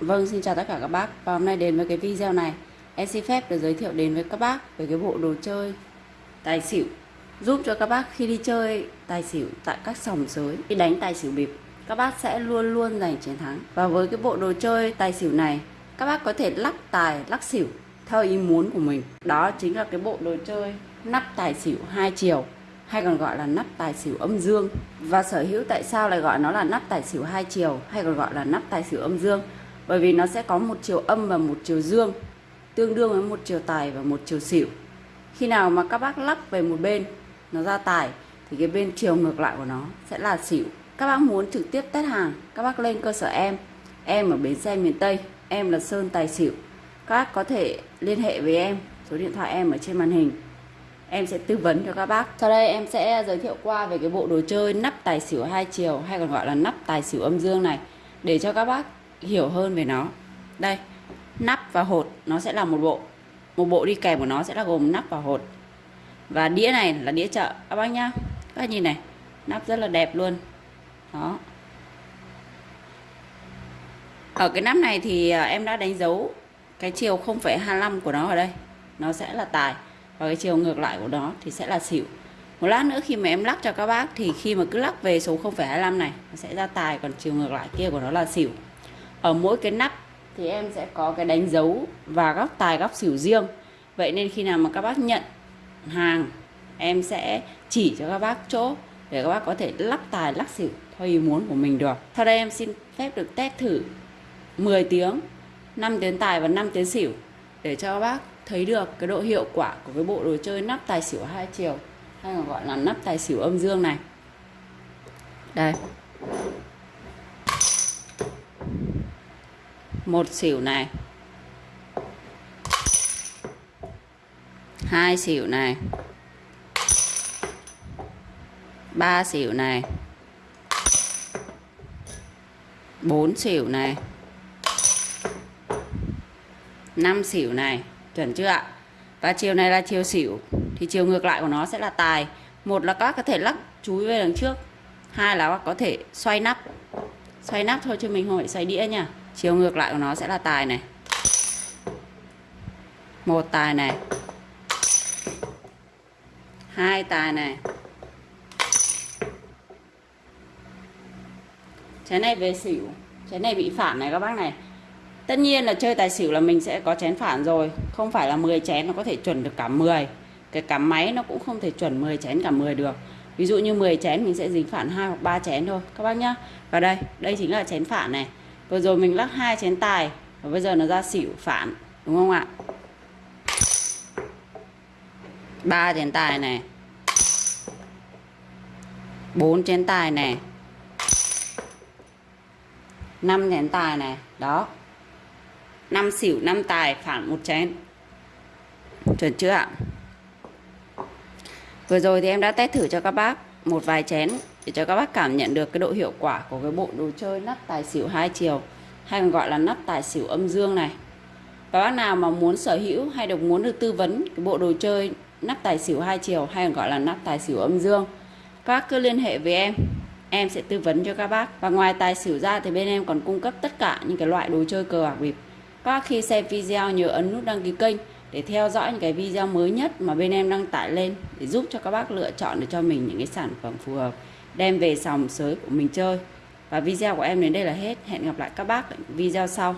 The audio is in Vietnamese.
Vâng, xin chào tất cả các bác. Và hôm nay đến với cái video này. Em xin phép được giới thiệu đến với các bác Về cái bộ đồ chơi tài xỉu. Giúp cho các bác khi đi chơi tài xỉu Tại các sòng sới Khi đánh tài xỉu bịp Các bác sẽ luôn luôn giành chiến thắng. Và với cái bộ đồ chơi tài xỉu này Các bác có thể lắc tài, lắc xỉu Theo ý muốn của mình. Đó chính là cái bộ đồ chơi Nắp tài xỉu hai chiều hay còn gọi là nắp tài xỉu âm dương. Và sở hữu tại sao lại gọi nó là nắp tài xỉu hai chiều hay còn gọi là nắp tài xỉu âm dương? Bởi vì nó sẽ có một chiều âm và một chiều dương, tương đương với một chiều tài và một chiều xỉu. Khi nào mà các bác lắp về một bên, nó ra tài, thì cái bên chiều ngược lại của nó sẽ là xỉu. Các bác muốn trực tiếp test hàng, các bác lên cơ sở em. Em ở bến xe miền tây, em là sơn tài xỉu. Các bác có thể liên hệ với em, số điện thoại em ở trên màn hình. Em sẽ tư vấn cho các bác. Sau đây em sẽ giới thiệu qua về cái bộ đồ chơi nắp tài xỉu hai chiều, hay còn gọi là nắp tài xỉu âm dương này, để cho các bác hiểu hơn về nó. Đây nắp và hột nó sẽ là một bộ. Một bộ đi kèm của nó sẽ là gồm nắp và hột. Và đĩa này là đĩa chợ. Các bác nhá các bác nhìn này nắp rất là đẹp luôn. Đó. Ở cái nắp này thì à, em đã đánh dấu cái chiều 0,25 của nó ở đây. Nó sẽ là tài và cái chiều ngược lại của nó thì sẽ là xỉu. Một lát nữa khi mà em lắc cho các bác thì khi mà cứ lắc về số 0,25 này nó sẽ ra tài còn chiều ngược lại kia của nó là xỉu ở mỗi cái nắp thì em sẽ có cái đánh dấu và góc tài, góc xỉu riêng. Vậy nên khi nào mà các bác nhận hàng, em sẽ chỉ cho các bác chỗ để các bác có thể lắc tài lắc xỉu theo ý muốn của mình được. Sau đây em xin phép được test thử 10 tiếng 5 tiếng tài và 5 tiếng xỉu để cho các bác thấy được cái độ hiệu quả của cái bộ đồ chơi nắp tài xỉu hai chiều, hay còn gọi là nắp tài xỉu âm dương này. Đây. Một xỉu này. Hai xỉu này. Ba xỉu này. Bốn xỉu này. Năm xỉu này. Chuẩn chưa ạ? Và chiều này là chiều xỉu. Thì chiều ngược lại của nó sẽ là tài. Một là các có thể lắc chúi về đằng trước. Hai là có thể xoay nắp. Xoay nắp thôi chứ mình không phải xoay đĩa nha chiều ngược lại của nó sẽ là tài này. Một tài này. Hai tài này. Chén này về xỉu. Chén này bị phản này các bác này. Tất nhiên là chơi tài xỉu là mình sẽ có chén phản rồi. Không phải là 10 chén nó có thể chuẩn được cả 10 cái cắm máy nó cũng không thể chuẩn 10 chén cả 10 được. Ví dụ như 10 chén mình sẽ dính phản hai hoặc ba chén thôi. Các bác nhá. Và đây đây chính là chén phản này vừa rồi mình lắc hai chén tài, và bây giờ nó ra xỉu phản, đúng không ạ? Ba chén tài này. Bốn chén tài này. Năm chén tài này, đó. Năm xỉu, năm tài, phản một chén. Chuẩn chưa ạ? Vừa rồi thì em đã test thử cho các bác một vài chén để cho các bác cảm nhận được cái độ hiệu quả của cái bộ đồ chơi nắp tài xỉu hai chiều, hay còn gọi là nắp tài xỉu âm dương này. Và bác nào mà muốn sở hữu hay được muốn được tư vấn cái bộ đồ chơi nắp tài xỉu hai chiều hay còn gọi là nắp tài xỉu âm dương, các bác cứ liên hệ với em. Em sẽ tư vấn cho các bác. Và ngoài tài xỉu ra thì bên em còn cung cấp tất cả những cái loại đồ chơi cờ bạc bịp. Các bác khi xem video nhớ ấn nút đăng ký kênh để theo dõi những cái video mới nhất mà bên em đăng tải lên để giúp cho các bác lựa chọn được cho mình những cái sản phẩm phù hợp, đem về sòng sới của mình chơi. Và video của em đến đây là hết. Hẹn gặp lại các bác ở video sau.